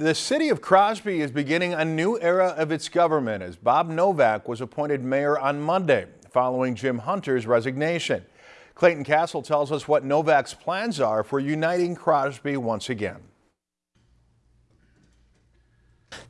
The city of Crosby is beginning a new era of its government as Bob Novak was appointed mayor on Monday following Jim Hunter's resignation. Clayton Castle tells us what Novak's plans are for uniting Crosby once again.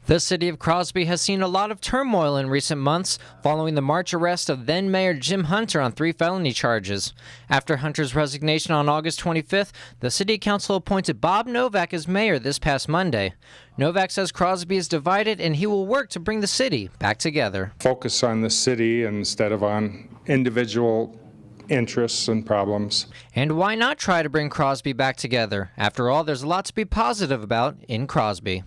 The city of Crosby has seen a lot of turmoil in recent months following the March arrest of then Mayor Jim Hunter on three felony charges. After Hunter's resignation on August 25th, the city council appointed Bob Novak as mayor this past Monday. Novak says Crosby is divided and he will work to bring the city back together. Focus on the city instead of on individual interests and problems. And why not try to bring Crosby back together? After all, there's a lot to be positive about in Crosby.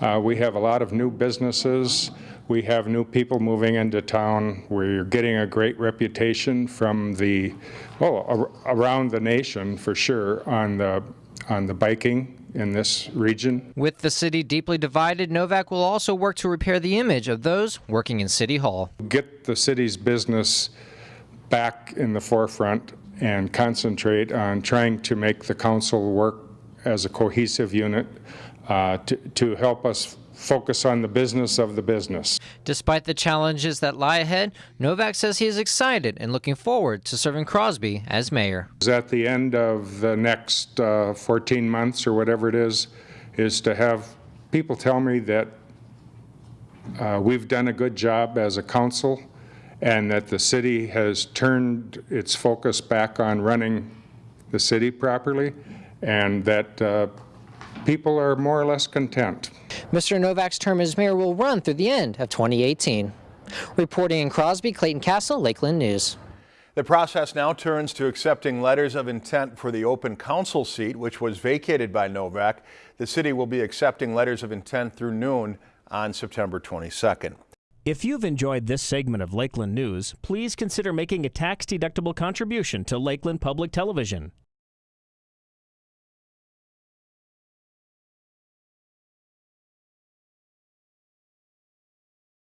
Uh, we have a lot of new businesses. We have new people moving into town. We're getting a great reputation from the, well, around the nation for sure on the, on the biking in this region. With the city deeply divided, Novak will also work to repair the image of those working in City Hall. Get the city's business back in the forefront and concentrate on trying to make the council work as a cohesive unit uh, to, to help us focus on the business of the business. Despite the challenges that lie ahead, Novak says he is excited and looking forward to serving Crosby as mayor. At the end of the next uh, 14 months or whatever it is, is to have people tell me that uh, we've done a good job as a council and that the city has turned its focus back on running the city properly and that uh, people are more or less content. Mr. Novak's term as mayor will run through the end of 2018. Reporting in Crosby, Clayton Castle, Lakeland News. The process now turns to accepting letters of intent for the open council seat, which was vacated by Novak. The city will be accepting letters of intent through noon on September 22nd. If you've enjoyed this segment of Lakeland News, please consider making a tax-deductible contribution to Lakeland Public Television.